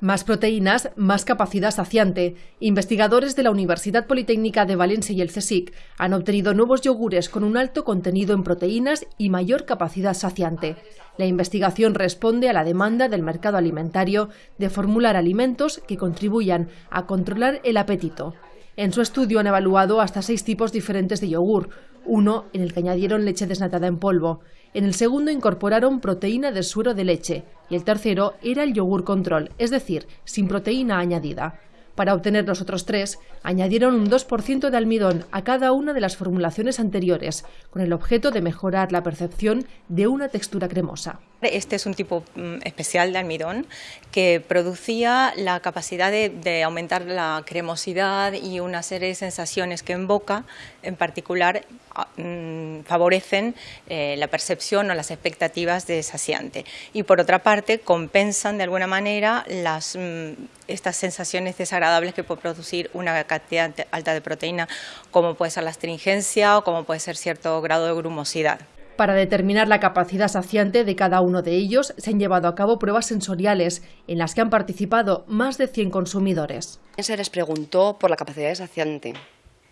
Más proteínas, más capacidad saciante. Investigadores de la Universidad Politécnica de Valencia y el CSIC han obtenido nuevos yogures con un alto contenido en proteínas y mayor capacidad saciante. La investigación responde a la demanda del mercado alimentario de formular alimentos que contribuyan a controlar el apetito. En su estudio han evaluado hasta seis tipos diferentes de yogur, uno en el que añadieron leche desnatada en polvo, en el segundo incorporaron proteína de suero de leche y el tercero era el yogur control, es decir, sin proteína añadida. Para obtener los otros tres, añadieron un 2% de almidón a cada una de las formulaciones anteriores, con el objeto de mejorar la percepción de una textura cremosa. Este es un tipo mm, especial de almidón que producía la capacidad de, aumentar la cremosidad y una serie de sensaciones que en boca, en particular, ah, mm, favorecen eh, la percepción o las expectativas de saciante. Y por otra parte, compensan de alguna manera mm, estas sensaciones desagradables que puede producir una cantidad alta de proteína, como puede ser la astringencia o como puede ser cierto grado de grumosidad. Para determinar la capacidad saciante de cada uno de ellos, se han llevado a cabo pruebas sensoriales en las que han participado más de 100 consumidores. Se les preguntó por la capacidad saciante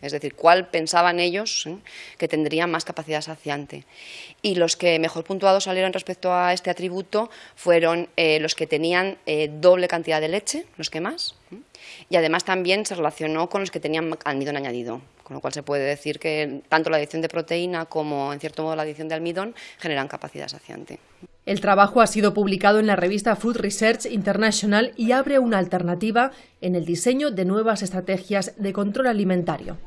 es decir, cuál pensaban ellos ¿eh? que tendría más capacidad saciante. Y los que mejor puntuados salieron respecto a este atributo fueron eh, los que tenían eh, doble cantidad de leche, los que más, y además también se relacionó con los que tenían almidón añadido, con lo cual se puede decir que tanto la adición de proteína como, en cierto modo, la adición de almidón generan capacidad saciante. El trabajo ha sido publicado en la revista Food Research International y abre una alternativa en el diseño de nuevas estrategias de control alimentario.